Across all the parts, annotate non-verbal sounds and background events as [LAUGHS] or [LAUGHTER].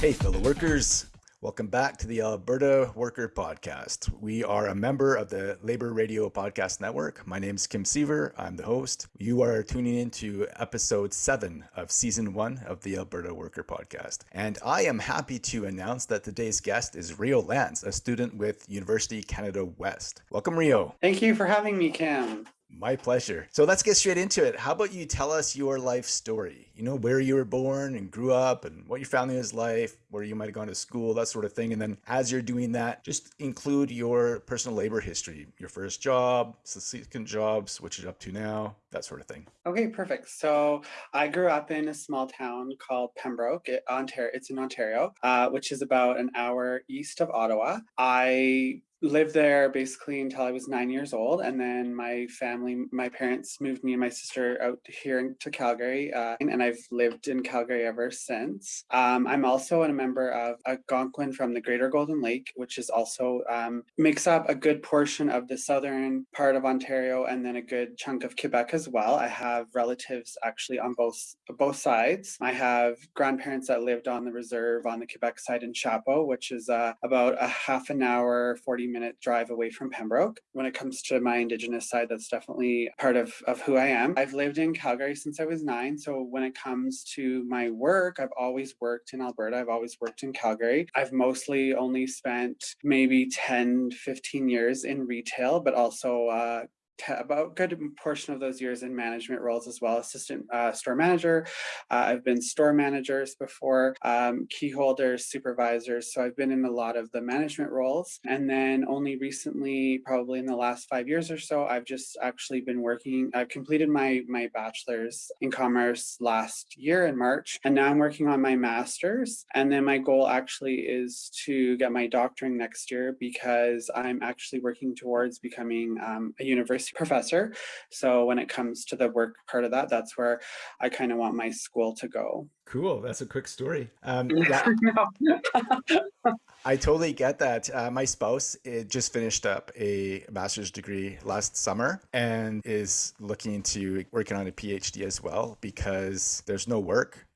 Hey, fellow workers. Welcome back to the Alberta Worker Podcast. We are a member of the Labor Radio Podcast Network. My name is Kim Siever. I'm the host. You are tuning into episode seven of season one of the Alberta Worker Podcast. And I am happy to announce that today's guest is Rio Lance, a student with University Canada West. Welcome, Rio. Thank you for having me, Kim. My pleasure. So let's get straight into it. How about you tell us your life story? You know, where you were born and grew up and what your family was like, where you might have gone to school, that sort of thing. And then as you're doing that, just include your personal labor history, your first job, subsequent jobs, switch it up to now, that sort of thing. Okay, perfect. So I grew up in a small town called Pembroke, Ontario. It's in Ontario, uh, which is about an hour east of Ottawa. I lived there basically until I was nine years old. And then my family, my parents moved me and my sister out here to Calgary. Uh, and I've lived in Calgary ever since. Um, I'm also a member of Algonquin from the Greater Golden Lake, which is also um, makes up a good portion of the southern part of Ontario and then a good chunk of Quebec as well. I have relatives actually on both both sides. I have grandparents that lived on the reserve on the Quebec side in Chapeau, which is uh, about a half an hour, 40 minute drive away from Pembroke. When it comes to my Indigenous side, that's definitely part of, of who I am. I've lived in Calgary since I was nine. So when it comes to my work, I've always worked in Alberta. I've always worked in Calgary. I've mostly only spent maybe 10, 15 years in retail, but also uh, about good portion of those years in management roles as well, assistant uh, store manager. Uh, I've been store managers before, um, key holders, supervisors. So I've been in a lot of the management roles. And then only recently, probably in the last five years or so, I've just actually been working, I've completed my, my bachelor's in commerce last year in March. And now I'm working on my master's. And then my goal actually is to get my doctorate next year because I'm actually working towards becoming um, a university professor. So when it comes to the work part of that, that's where I kind of want my school to go. Cool. That's a quick story. Um, [LAUGHS] yeah, I totally get that. Uh, my spouse it just finished up a master's degree last summer and is looking to working on a PhD as well because there's no work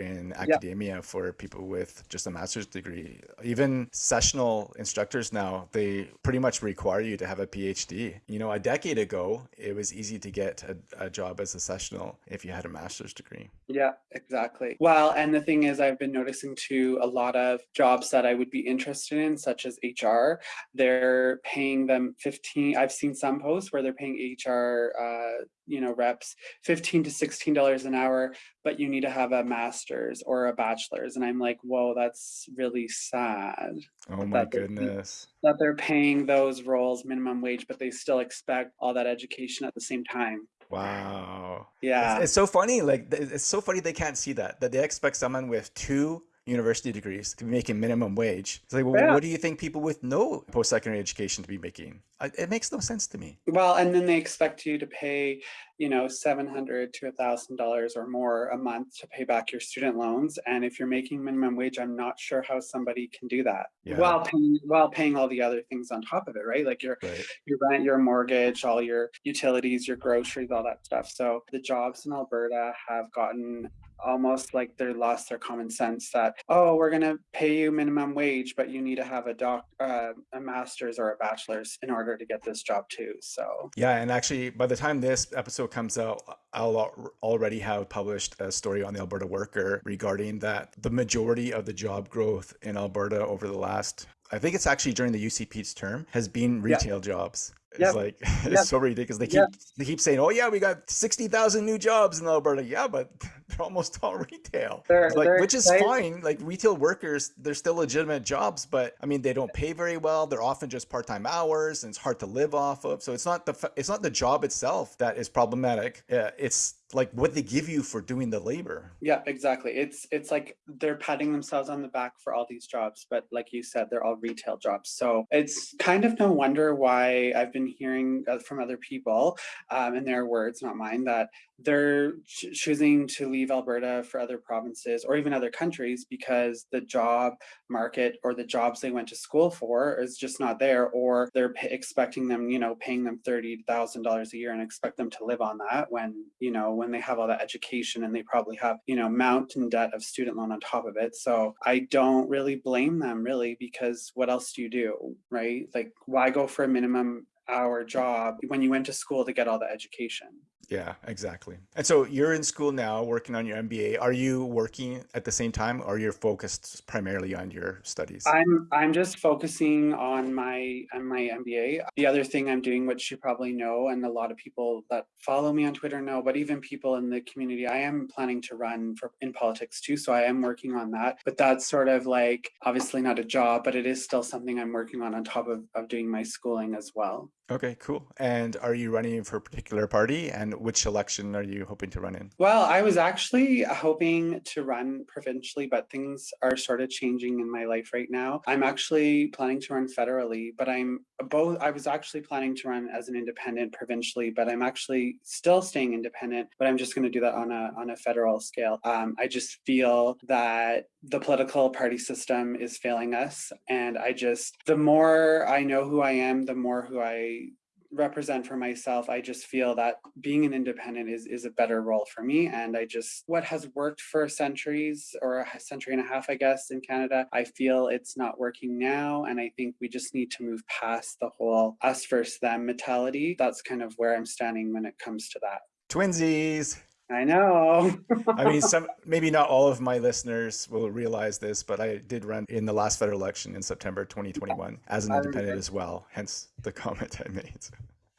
in academia yeah. for people with just a master's degree. Even sessional instructors now, they pretty much require you to have a PhD. You know, a decade ago, it was easy to get a, a job as a sessional if you had a master's degree. Yeah, exactly. Well, and the thing is, I've been noticing too a lot of jobs that I would be interested in, such as HR, they're paying them 15. I've seen some posts where they're paying HR uh, you know reps 15 to 16 dollars an hour but you need to have a master's or a bachelor's and i'm like whoa that's really sad oh my that goodness. they're, that they're paying those roles minimum wage but they still expect all that education at the same time. Wow. Yeah. it's, it's so funny like it's so funny they can't see that that they expect someone with two university degrees to be making minimum wage. It's like, well, yeah. what do you think people with no post-secondary education to be making? It makes no sense to me. Well, and then they expect you to pay, you know, seven hundred to a thousand dollars or more a month to pay back your student loans. And if you're making minimum wage, I'm not sure how somebody can do that yeah. while paying while paying all the other things on top of it, right? Like your right. your rent, your mortgage, all your utilities, your groceries, all that stuff. So the jobs in Alberta have gotten almost like they lost their common sense that oh we're going to pay you minimum wage but you need to have a doc uh, a master's or a bachelor's in order to get this job too so yeah and actually by the time this episode comes out i'll already have published a story on the alberta worker regarding that the majority of the job growth in alberta over the last I think it's actually during the UCP's term has been retail yeah. jobs. It's yep. like [LAUGHS] it's yep. so ridiculous. They keep yep. they keep saying, "Oh yeah, we got sixty thousand new jobs in Alberta." Yeah, but [LAUGHS] they're almost all [LAUGHS] retail. They're, like, they're which is fine. Like retail workers, they're still legitimate jobs, but I mean, they don't pay very well. They're often just part time hours, and it's hard to live off of. So it's not the it's not the job itself that is problematic. Uh, it's like what they give you for doing the labor. Yeah exactly. It's it's like they're patting themselves on the back for all these jobs but like you said they're all retail jobs. So it's kind of no wonder why i've been hearing uh, from other people um, in their words not mine that they're ch choosing to leave Alberta for other provinces or even other countries because the job market or the jobs they went to school for is just not there, or they're expecting them, you know, paying them $30,000 a year and expect them to live on that when, you know, when they have all that education and they probably have, you know, mountain debt of student loan on top of it. So I don't really blame them really because what else do you do, right? Like, why go for a minimum hour job when you went to school to get all the education? Yeah, exactly. And so you're in school now working on your MBA. Are you working at the same time or are you're focused primarily on your studies? I'm I'm just focusing on my on my MBA. The other thing I'm doing which you probably know and a lot of people that follow me on Twitter know, but even people in the community, I am planning to run for in politics too, so I am working on that. But that's sort of like obviously not a job, but it is still something I'm working on on top of, of doing my schooling as well. Okay, cool. And are you running for a particular party? And which election are you hoping to run in? Well, I was actually hoping to run provincially, but things are sort of changing in my life right now. I'm actually planning to run federally, but I'm both. I was actually planning to run as an independent provincially, but I'm actually still staying independent, but I'm just going to do that on a on a federal scale. Um, I just feel that the political party system is failing us, and I just the more I know who I am, the more who I represent for myself i just feel that being an independent is is a better role for me. And i just what has worked for centuries or a century and a half i guess in canada i feel it's not working now. And i think we just need to move past the whole us versus them mentality. That's kind of where i'm standing when it comes to that. Twinsies I know. I mean, some [LAUGHS] maybe not all of my listeners will realize this, but I did run in the last federal election in September 2021 as an independent as well. Hence the [LAUGHS] comment I made.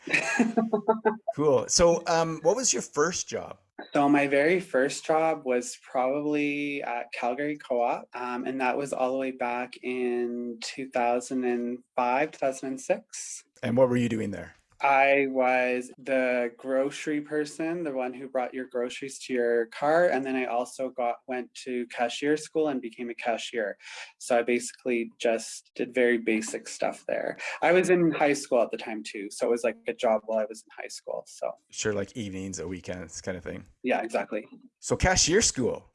[LAUGHS] cool. So, um, what was your first job? So my very first job was probably at Calgary Co-op, um, and that was all the way back in 2005, 2006. And what were you doing there? I was the grocery person, the one who brought your groceries to your car, and then I also got went to cashier school and became a cashier. So I basically just did very basic stuff there. I was in high school at the time too, so it was like a job while I was in high school. So sure, like evenings or weekends kind of thing. Yeah, exactly. So cashier school.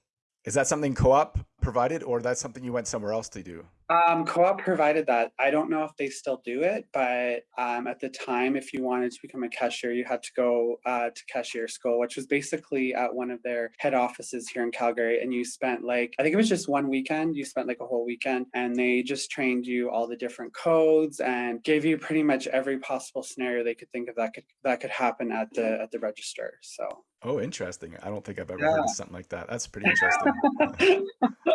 Is that something co-op provided or that's something you went somewhere else to do? Um, co-op provided that. I don't know if they still do it, but um, at the time, if you wanted to become a cashier, you had to go uh, to cashier school, which was basically at one of their head offices here in Calgary. And you spent like, I think it was just one weekend. You spent like a whole weekend and they just trained you all the different codes and gave you pretty much every possible scenario they could think of that could that could happen at the at the register. So Oh, interesting. I don't think I've ever yeah. heard of something like that. That's pretty interesting.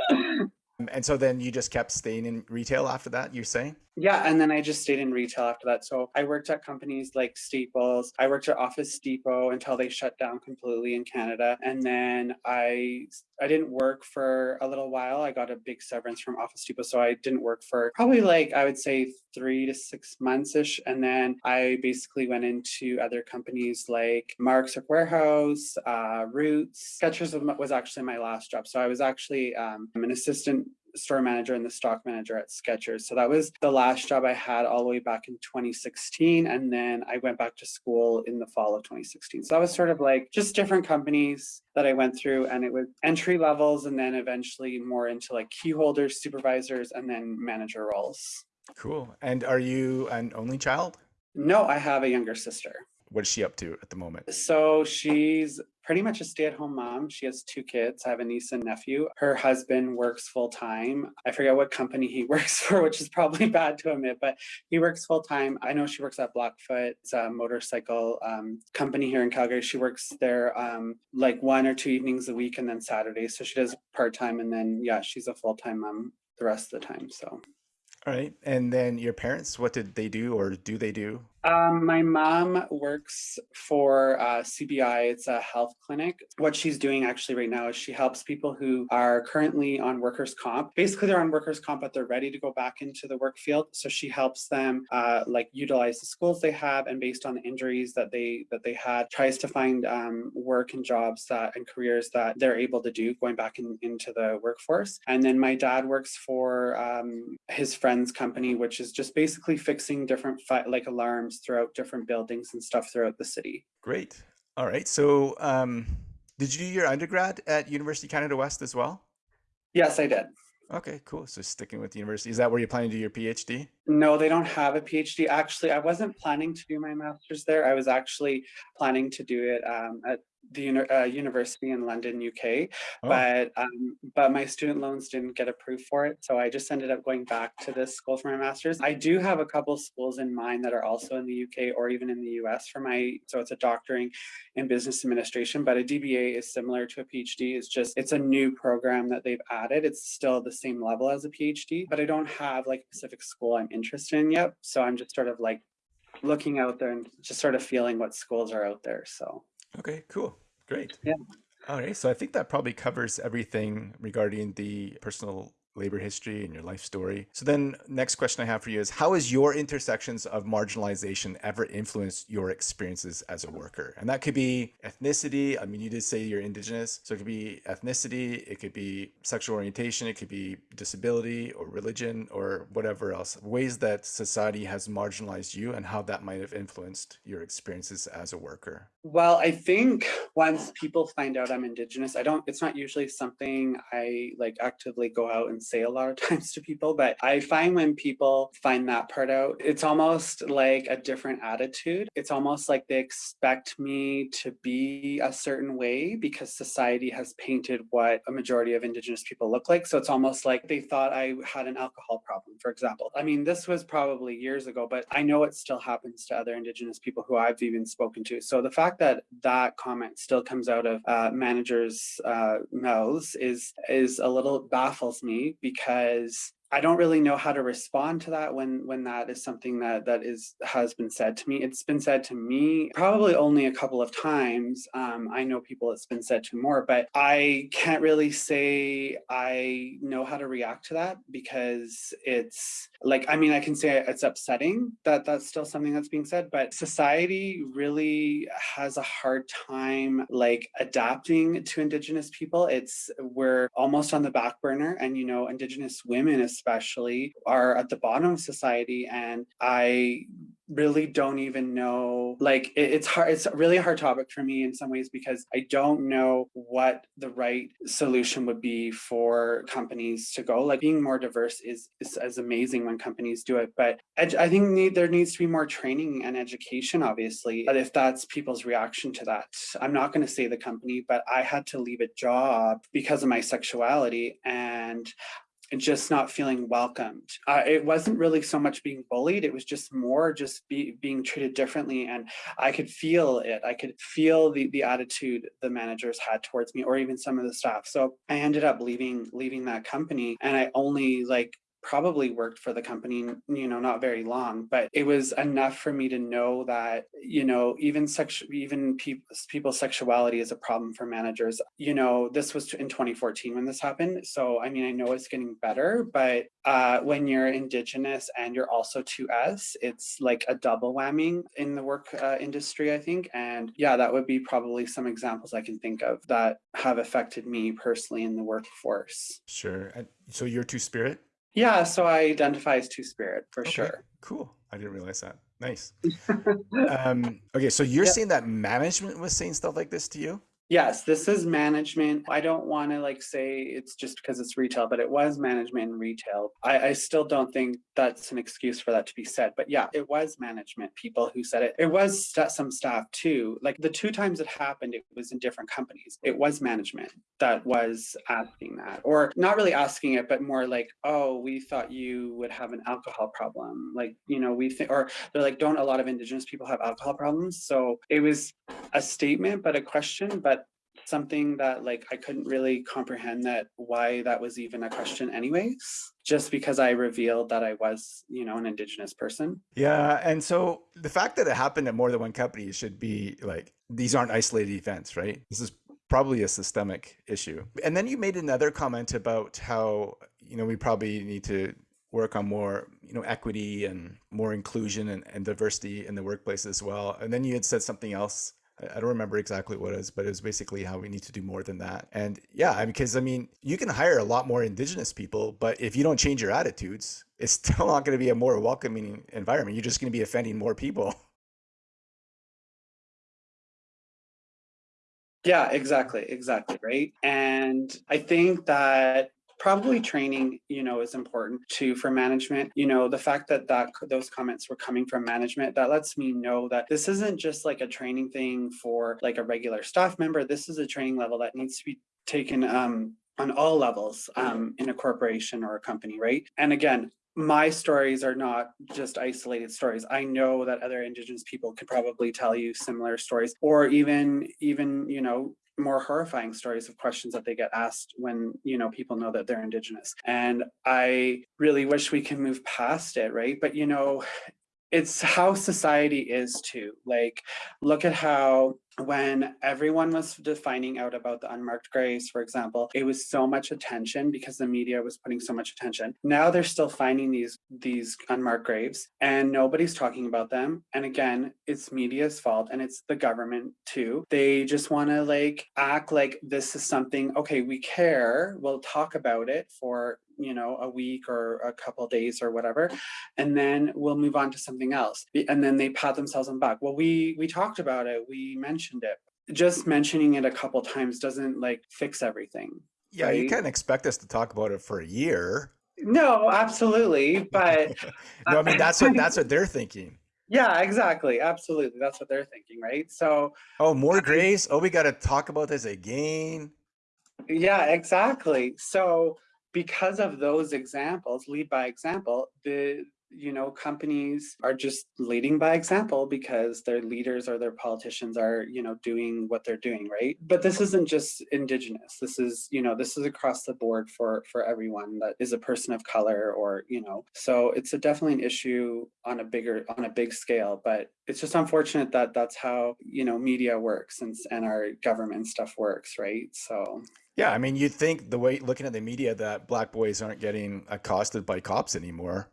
[LAUGHS] and so then you just kept staying in retail after that, you're saying? Yeah, and then I just stayed in retail after that. So I worked at companies like Staples. I worked at Office Depot until they shut down completely in Canada. And then I I didn't work for a little while. I got a big severance from Office Depot, so I didn't work for probably like I would say 3 to 6 months ish and then I basically went into other companies like Mark's or Warehouse, uh, Roots. Skechers was actually my last job. So I was actually um, an assistant store manager and the stock manager at Skechers. So that was the last job I had all the way back in 2016. And then I went back to school in the fall of 2016. So that was sort of like just different companies that I went through and it was entry levels and then eventually more into like key holders, supervisors, and then manager roles. Cool. And are you an only child? No, I have a younger sister. What is she up to at the moment? So she's pretty much a stay-at-home mom. She has two kids. I have a niece and nephew. Her husband works full-time. I forget what company he [LAUGHS] works for, which is probably bad to admit, but he works full-time. I know she works at Blackfoot. It's a motorcycle um, company here in Calgary. She works there um, like one or two evenings a week and then Saturdays. So she does part-time and then, yeah, she's a full-time mom the rest of the time. So. All right. And then your parents, what did they do or do they do? Um, my mom works for uh, CBI. It's a health clinic. What she's doing actually right now is she helps people who are currently on workers' comp. Basically, they're on workers' comp, but they're ready to go back into the work field. So she helps them uh, like utilize the skills they have, and based on the injuries that they that they had, tries to find um, work and jobs that and careers that they're able to do going back in, into the workforce. And then my dad works for um, his friend's company, which is just basically fixing different like alarms throughout different buildings and stuff throughout the city. Great. All right. So, um, Did you do your undergrad at University of Canada West as well? Yes, I did. Okay, cool. So sticking with the university, is that where you're planning to do your PhD? No, they don't have a PhD. Actually, I wasn't planning to do my master's there. I was actually planning to do it um, at the uh, university in London, UK, Oh, but um, but my student loans didn't get approved for it, so I just ended up going back to this school for my master's. I do have a couple schools in mind that are also in the UK or even in the US for my, so it's a doctoring in business administration, but a DBA is similar to a PhD. It's just it's a new program that they've added. It's still the same level as a PhD, but I don't have like a specific school I'm interested in yet. So I'm just sort of like looking out there and just sort of feeling what schools are out there. So okay, cool. Great. yeah. All right. So I think that probably covers everything regarding the personal labor history and your life story. So then next question I have for you is how has your intersections of marginalization ever influenced your experiences as a worker? And that could be ethnicity. I mean, you did say you're indigenous. So it could be ethnicity, it could be sexual orientation, it could be disability or religion or whatever else. Ways that society has marginalized you and how that might have influenced your experiences as a worker. Well, I think once people find out I'm Indigenous, I don't, it's not usually something I like actively go out and say a lot of [LAUGHS] times to people, but I find when people find that part out, it's almost like a different attitude. It's almost like they expect me to be a certain way because society has painted what a majority of Indigenous people look like. So it's almost like they thought I had an alcohol problem, for example. I mean, this was probably years ago, but I know it still happens to other Indigenous people who I've even spoken to. So the fact that that comment still comes out of uh, managers' uh, mouths is is a little baffles me because I don't really know how to respond to that when when that is something that that is has been said to me. It's been said to me probably only a couple of times. Um, I know people it's been said to more, but I can't really say I know how to react to that because it's like I mean I can say it's upsetting that that's still something that's being said, but society really has a hard time like adapting to Indigenous people. It's we're almost on the back burner, and you know Indigenous women especially are at the bottom of society and i really don't even know like it, it's hard it's a really hard topic for me in some ways because i don't know what the right solution would be for companies to go. Like being more diverse is is, amazing when companies do it but i think need, there needs to be more training and education obviously but if that's people's reaction to that i'm not going to say the company but i had to leave a job because of my sexuality and just not feeling welcomed. Uh, it wasn't really so much being bullied, it was just more just be, being treated differently. And I could feel it. I could feel the, the attitude the managers had towards me or even some of the staff. So I ended up leaving, leaving that company and I only like probably worked for the company you know not very long but it was enough for me to know that you know even sex even pe- people's sexuality is a problem for managers you know this was in 2014 when this happened so i mean i know it's getting better but uh, when you're indigenous and you're also 2s it's like a double whammy in the work uh, industry i think and yeah that would be probably some examples i can think of that have affected me personally in the workforce Sure. So you're two spirit? Yeah, so I identify as two spirit for Okay, sure. cool. I didn't realize that. Nice. [LAUGHS] Um, okay, so you're Yeah. saying that management was saying stuff like this to you? Yes, this is management. I don't want to like say it's just because it's retail, but it was management and retail. I, I still don't think that's an excuse for that to be said. But yeah, it was management people who said it. It was st- some staff too. Like the two times it happened, it was in different companies. It was management that was asking that, or not really asking it, but more like, oh, we thought you would have an alcohol problem. Like, you know, we think, or they're like, don't a lot of Indigenous people have alcohol problems? So it was a statement, but a question, but something that like I couldn't really comprehend that why that was even a question anyways, just because I revealed that I was, you know, an indigenous person. Yeah, and so the fact that it happened at more than one company should be like these aren't isolated events, right? This is probably a systemic issue. And then you made another comment about how, you know, we probably need to work on more, you know, equity and more inclusion and, and diversity in the workplace as well. And then you had said something else. I I don't remember exactly what it was, but it was basically how we need to do more than that. And yeah, because I mean, you can hire a lot more indigenous people, but if you don't change your attitudes, it's [LAUGHS] still not going to be a more welcoming environment. You're just going to be offending more people. [LAUGHS] Yeah, exactly, exactly, right? And I think that probably training you know is important too for management you know the fact that that those comments were coming from management that lets me know that this isn't just like a training thing for like a regular staff member this is a training level that needs to be taken um on all levels um, in a corporation or a company, right? And again, my stories are not just isolated stories. I know that other indigenous people could probably tell you similar stories or even even, you know, more horrifying stories of questions that they get asked when you know people know that they're indigenous and i really wish we can move past it right but you know it's how society is too. Like, look at how when everyone was defining out about the unmarked graves, for example, it was so much attention because the media was putting so much attention. Now they're still finding these these unmarked graves and nobody's talking about them. And again, it's media's fault and it's the government too. They just want to like act like this is something, okay, we care, we'll talk about it for you know, a week or a couple days or whatever, and then we'll move on to something else. And then they pat themselves on the back. Well, we we talked about it, we mentioned it. Just mentioning it a couple times doesn't like fix everything. Yeah, right? you can't expect us to talk about it for a year. No, absolutely, but [LAUGHS] no, I mean that's what that's what they're thinking. [LAUGHS] Yeah, exactly. Absolutely. That's what they're thinking, right? So Oh, more um, grace. Oh, we got to talk about this again. Yeah, exactly. So because of those examples, lead by example, the you know companies are just leading by example because their leaders or their politicians are you know doing what they're doing right? But this isn't just indigenous. This is you know this is across the board for for everyone that is a person of color or you know. So it's a definitely an issue on a bigger on a big scale but it's just unfortunate that that's how you know media works and and our government stuff works right? So yeah, I mean, you'd think the way looking at the media that black boys aren't getting accosted by cops anymore,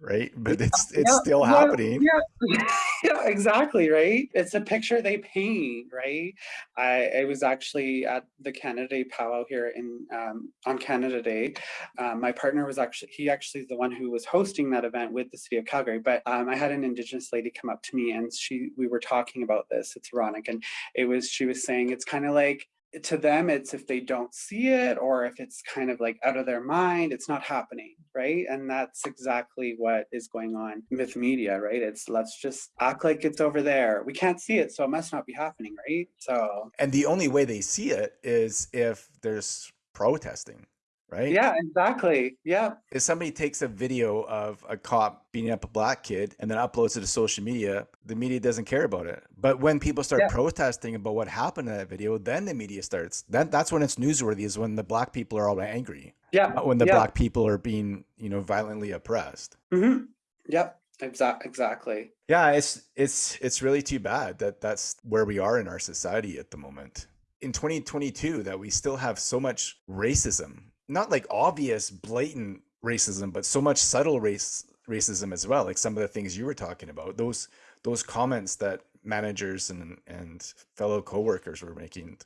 right? But it's it's yeah, still yeah, happening. Yeah. [LAUGHS] yeah, exactly, right? It's a picture they paint, right? I, I was actually at the Canada Day powwow here in um, on Canada Day. Um, my partner was actually he actually is the one who was hosting that event with the city of Calgary. But um, I had an Indigenous lady come up to me and she we were talking about this. It's ironic, and it was she was saying it's kind of like to them it's if they don't see it or if it's kind of like out of their mind it's not happening right? And that's exactly what is going on with media right? It's let's just act like it's over there. We can't see it so it must not be happening right? So and the only way they see it is if there's protesting right? Yeah, exactly. Yeah. If somebody takes a video of a cop beating up a black kid and then uploads it to social media, the media doesn't care about it. But when people start yeah. protesting about what happened in that video, then the media starts. Then that's when it's newsworthy. Is when the black people are all angry. Yeah. Not when the yeah. black people are being, you know, violently oppressed. Mm-hmm. Yep. Exactly. Exactly. Yeah, it's it's it's really too bad that that's where we are in our society at the moment. In 2022, that we still have so much racism not like obvious blatant racism but so much subtle race racism as well like some of the things you were talking about those those comments that managers and and fellow coworkers were making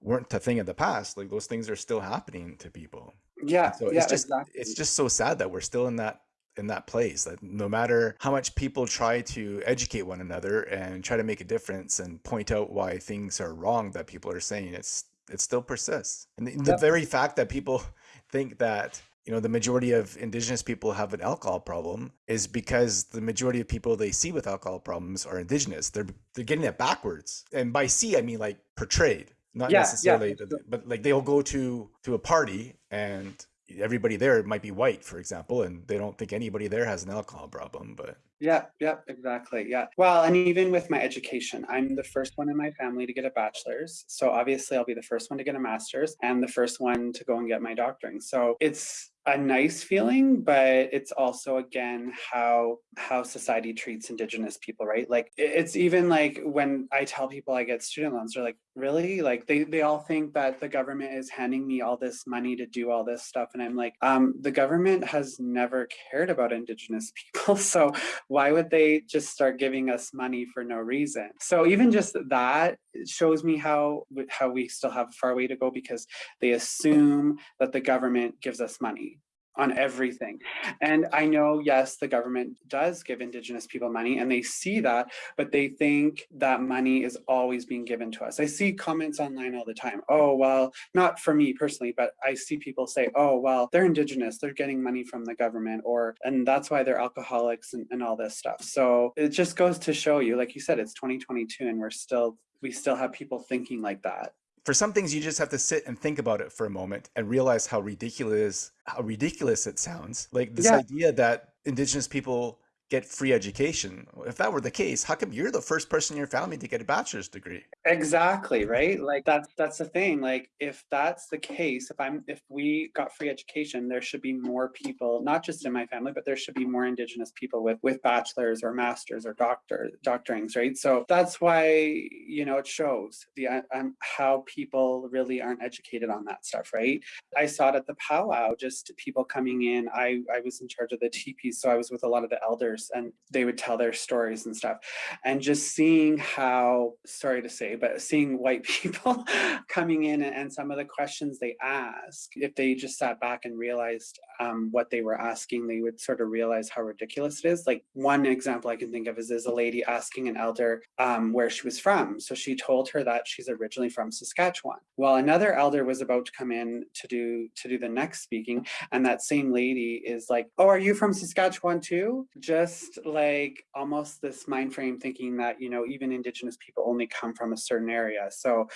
weren't a thing in the past like those things are still happening to people yeah so yeah, it's just exactly. it's just so sad that we're still in that in that place that no matter how much people try to educate one another and try to make a difference and point out why things are wrong that people are saying it's it still persists and the, yep. the very fact that people [LAUGHS] think that you know the majority of indigenous people have an alcohol problem is because the majority of people they see with alcohol problems are indigenous they're they're getting it backwards and by see i mean like portrayed not yeah, necessarily yeah. but like they'll go to to a party and everybody there might be white for example and they don't think anybody there has an alcohol problem but yeah, yep, exactly. Yeah. Well, and even with my education, I'm the first one in my family to get a bachelor's. So obviously I'll be the first one to get a master's and the first one to go and get my doctoring. So it's a nice feeling but it's also again how how society treats indigenous people right? Like it's even like when i tell people i get student loans they're like really? Like they they all think that the government is handing me all this money to do all this stuff and i'm like um the government has never cared about indigenous [LAUGHS] people so why would they just start giving us money for no reason? So even just that shows me how how we still have a far way to go because they assume that the government gives us money on everything. And I know, yes, the government does give Indigenous people money and they see that, but they think that money is always being given to us. I see comments online all the time. Oh, well, not for me personally, but I see people say, oh, well, they're Indigenous, they're getting money from the government, or, and that's why they're alcoholics and, and all this stuff. So it just goes to show you, like you said, it's 2022 and we're still, we still have people thinking like that for some things you just have to sit and think about it for a moment and realize how ridiculous how ridiculous it sounds like this yeah. idea that indigenous people get free education. If that were the case, how come you're the first person in your family to get a bachelor's degree? Exactly, right? Like that's that's the thing. Like if that's the case, if I'm if we got free education, there should be more people, not just in my family, but there should be more indigenous people with with bachelors or masters or doctor doctorings, right? So that's why, you know, it shows the um, how people really aren't educated on that stuff, right? I saw it at the powwow, just people coming in. I I was in charge of the teepees, so I was with a lot of the elders and they would tell their stories and stuff. And just seeing how, sorry to say, but seeing white [LAUGHS] people coming in and some of the questions they ask, if they just sat back and realized um, what they were asking, they would sort of realize how ridiculous it is. Like one example I can think of is, is a lady asking an elder um, where she was from. So she told her that she's originally from Saskatchewan. Well, another elder was about to come in to do to do the next speaking, and that same lady is like, "Oh, are you from Saskatchewan too?" Just just like almost this mind frame thinking that, you know, even indigenous people only come from a certain area. So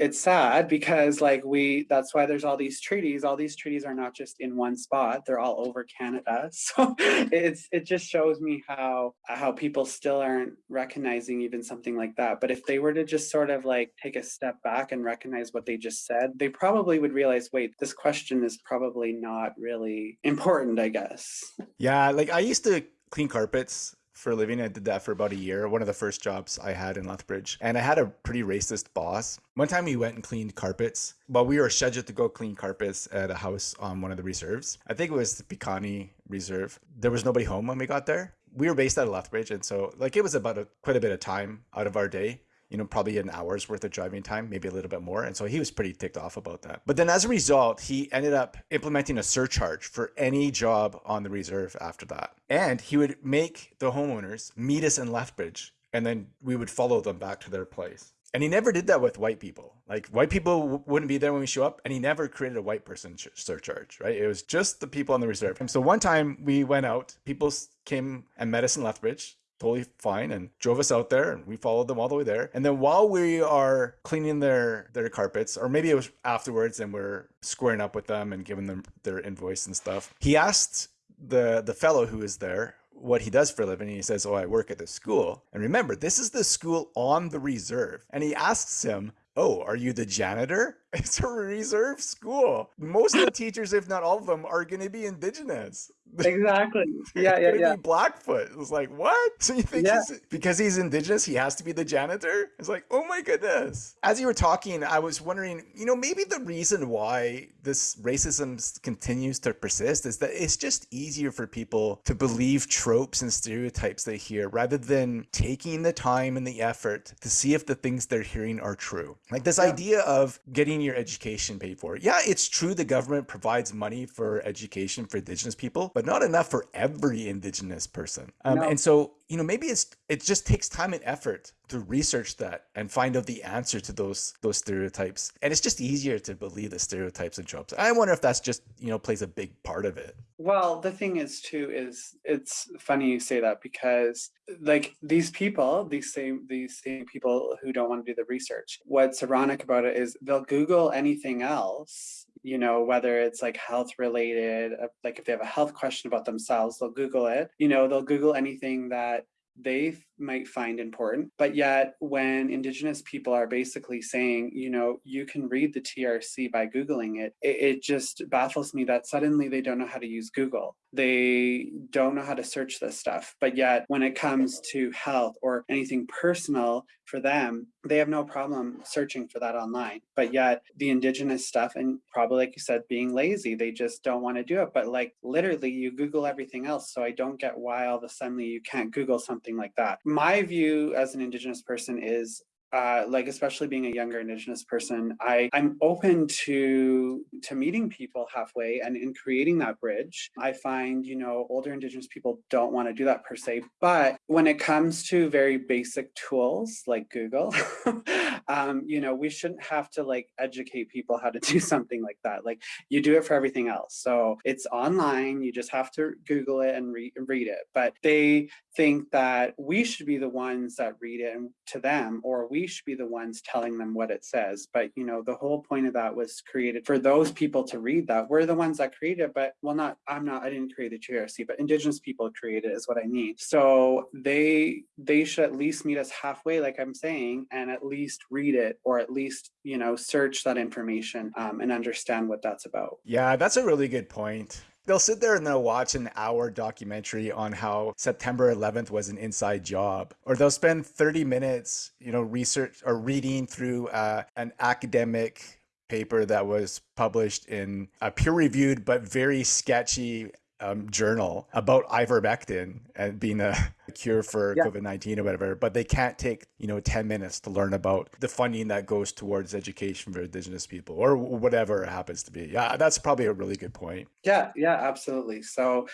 it's sad because like we that's why there's all these treaties. All these treaties are not just in one spot. They're all over canada. [LAUGHS] So it's it just shows me how how people still aren't recognizing even something like that. But if they were to just sort of like take a step back and recognize what they just said they probably would realize wait this question is probably not really important i guess. Yeah like i used to clean carpets for a living. I did that for about a year, one of the first jobs I had in Lethbridge. And I had a pretty racist boss. One time we went and cleaned carpets, but we were scheduled to go clean carpets at a house on one of the reserves. I think it was the Piikani Reserve. There was nobody home when we got there. We were based out of Lethbridge, and so like it was about a, quite a bit of time out of our day you know, probably an hour's worth of driving time, maybe a little bit more. And so he was pretty ticked off about that. But then as a result, he ended up implementing a surcharge for any job on the reserve after that. And he would make the homeowners meet us in Lethbridge and then we would follow them back to their place. And he never did that with white people. Like white people wouldn't be there when we show up, and he never created a white person surcharge, right? It was just the people on the reserve. And so one time we went out, people came and met us in Lethbridge totally fine and drove us out there and we followed them all the way there. And then while we are cleaning their their carpets, or maybe it was afterwards and we're squaring up with them and giving them their invoice and stuff, he asked the the fellow who is there what he does for a living. He says, Oh, I work at the school. And remember, this is the school on the reserve. And he asks him, Oh, are you the janitor? [LAUGHS] It's a reserve school. Most of the teachers, if not all of them, are going to be indigenous. Exactly. [LAUGHS] Yeah, yeah, yeah. Blackfoot. It was like, what? So you think yeah. he's, because he's indigenous, he has to be the janitor? It's like, oh my goodness. As you were talking, I was wondering, you know, maybe the reason why this racism continues to persist is that it's just easier for people to believe tropes and stereotypes they hear rather than taking the time and the effort to see if the things they're hearing are true. Like this yeah. idea of getting your education paid for. Yeah, it's true the government provides money for education for Indigenous people, but not enough for every Indigenous person. Um, no. And so, you know, maybe it's it just takes time and effort to research that and find out the answer to those those stereotypes. And it's just easier to believe the stereotypes and tropes. I wonder if that's just you know plays a big part of it. Well, the thing is too is it's funny you say that because like these people, these same these same people who don't want to do the research. What's ironic about it is they'll Google anything else you know whether it's like health related uh, like if they have a health question about themselves they'll google it you know they'll google anything that they might find important. But yet, when Indigenous people are basically saying, you know, you can read the TRC by Googling it, it, it, just baffles me that suddenly they don't know how to use Google. They don't know how to search this stuff. But yet, when it comes to health or anything personal for them, they have no problem searching for that online. But yet, the Indigenous stuff, and probably like you said, being lazy, they just don't want to do it. But like literally, you Google everything else. So I don't get why all of a sudden you can't Google something like that my view as an Indigenous person is uh, like especially being a younger Indigenous person, I I'm open to to meeting people halfway and in creating that bridge. I find you know older Indigenous people don't want to do that per se, but when it comes to very basic tools like Google, [LAUGHS] um, you know we shouldn't have to like educate people how to do [LAUGHS] something like that. Like you do it for everything else. So it's online. You just have to Google it and re read it. But they think that we should be the ones that read it to them, or we should be the ones telling them what it says. But you know, the whole point of that was created for those people to read that. We're the ones that created but well, not I'm not. I didn't create the TRC, but Indigenous people created is what I mean. So they they should at least meet us halfway, like I'm saying, and at least read it, or at least you know search that information um, and understand what that's about. Yeah, that's a really good point. They'll sit there and they'll watch an hour documentary on how September 11th was an inside job, or they'll spend 30 minutes, you know, research or reading through uh, an academic paper that was published in a peer-reviewed but very sketchy um, journal about ivermectin and being a cure for yeah. COVID-19 or whatever, but they can't take, you know, 10 minutes to learn about the funding that goes towards education for indigenous people or whatever it happens to be. Yeah, that's probably a really good point. Yeah, yeah, absolutely. So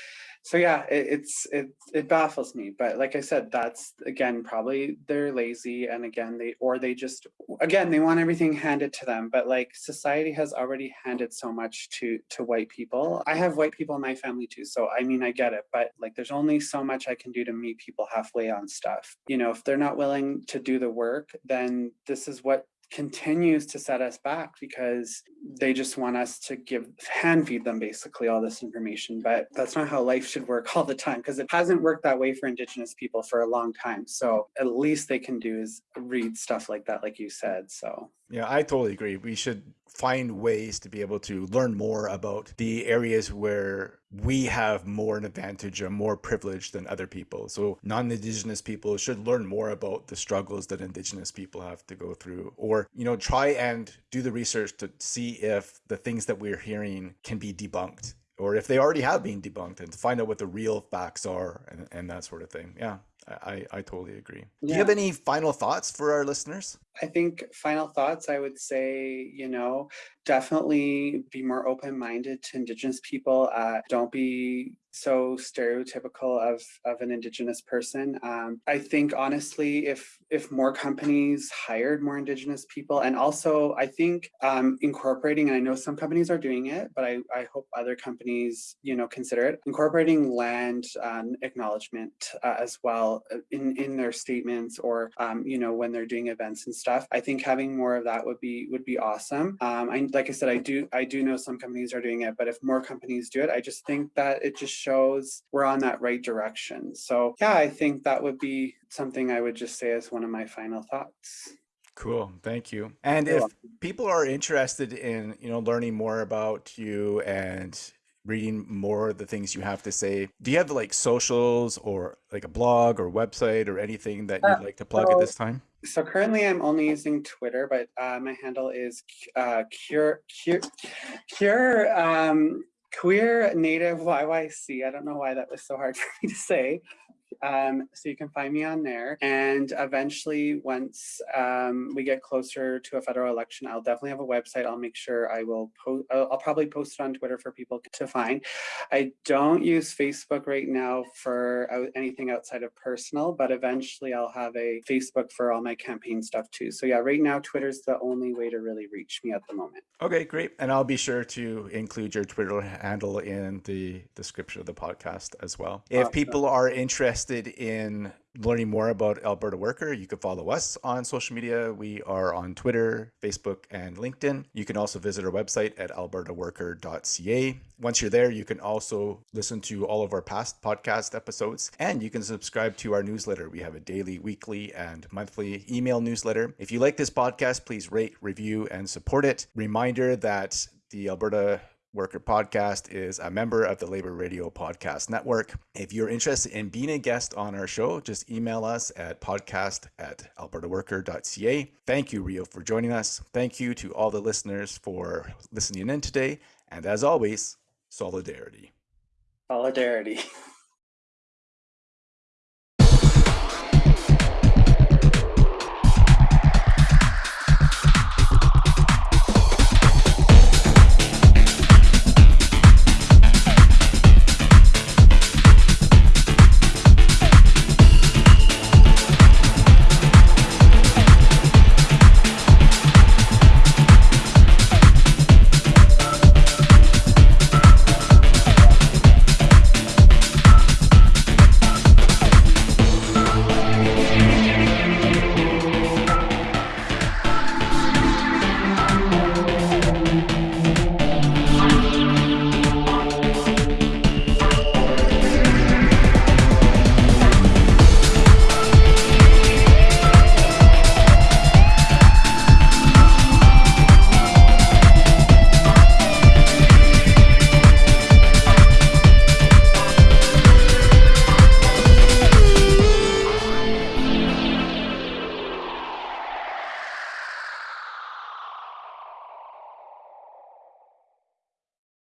so yeah, it, it's it it baffles me. But like I said, that's again probably they're lazy, and again they or they just again they want everything handed to them. But like society has already handed so much to to white people. I have white people in my family too, so I mean I get it. But like there's only so much I can do to meet people halfway on stuff. You know, if they're not willing to do the work, then this is what continues to set us back because they just want us to give hand feed them basically all this information. But that's not how life should work [LAUGHS] all the time because it hasn't worked that way for indigenous people for a long time. So at least they can do is read stuff like that like you said. So yeah, I totally agree. We should find ways to be able to learn more about the areas where we have more an advantage or more privilege than other people. So non-indigenous people should learn more about the struggles that indigenous people have to go through or, you know, try and do the research to see if the things that we're hearing can be debunked or if they already have been debunked and to find out what the real facts are and, and that sort of thing. Yeah, I, I totally agree. Yeah. Do you have any final thoughts for our listeners? I think final thoughts, I would say, you know, definitely be more open-minded to Indigenous people. Uh, don't be so stereotypical of, of an Indigenous person. Um, I think, honestly, if if more companies hired more Indigenous people, and also I think um, incorporating, and I know some companies are doing it, but I, I hope other companies, you know, consider it, incorporating land um, acknowledgement uh, as well uh, in, in their statements or, um, you know, when they're doing events and stuff. I think having more of that would be would be awesome. Um, I, like I said, I do I do know some companies are doing it, but if more companies do it, I just think that it just shows we're on that right direction. So yeah, I think that would be something I would just say as one of my final thoughts. Cool. Thank you. And You're if welcome. people are interested in, you know, learning more about you and reading more of the things you have to say, do you have like socials or like a blog or website or anything that you'd uh, like to plug at this time? So currently I'm only using Twitter, but uh, my handle is uh, cure, cure, cure, um, queer native YYC. I don't know why that was so hard [LAUGHS] for me to say. Um, so you can find me on there. And eventually, once um, we get closer to a federal election, I'll definitely have a website. I'll make sure I will post, I'll, I'll probably post it on Twitter for people to find. I don't use Facebook right now for anything outside of personal, but eventually I'll have a Facebook for all my campaign stuff too. So yeah, right now, Twitter's the only way to really reach me at the moment. Okay, great. And I'll be sure to include your Twitter handle in the description of the podcast as well. If awesome. people are interested interested in learning more about Alberta Worker, you can follow us on social media. We are on Twitter, Facebook, and LinkedIn. You can also visit our website at albertaworker.ca. Once you're there, you can also listen to all of our past podcast episodes and you can subscribe to our newsletter. We have a daily, weekly, and monthly email newsletter. If you like this podcast, please rate, review, and support it. Reminder that the Alberta Worker Podcast is a member of the Labor Radio Podcast Network. If you're interested in being a guest on our show, just email us at podcast at albertaworker.ca. Thank you, Rio, for joining us. Thank you to all the listeners for listening in today. And as always, solidarity. Solidarity. [LAUGHS]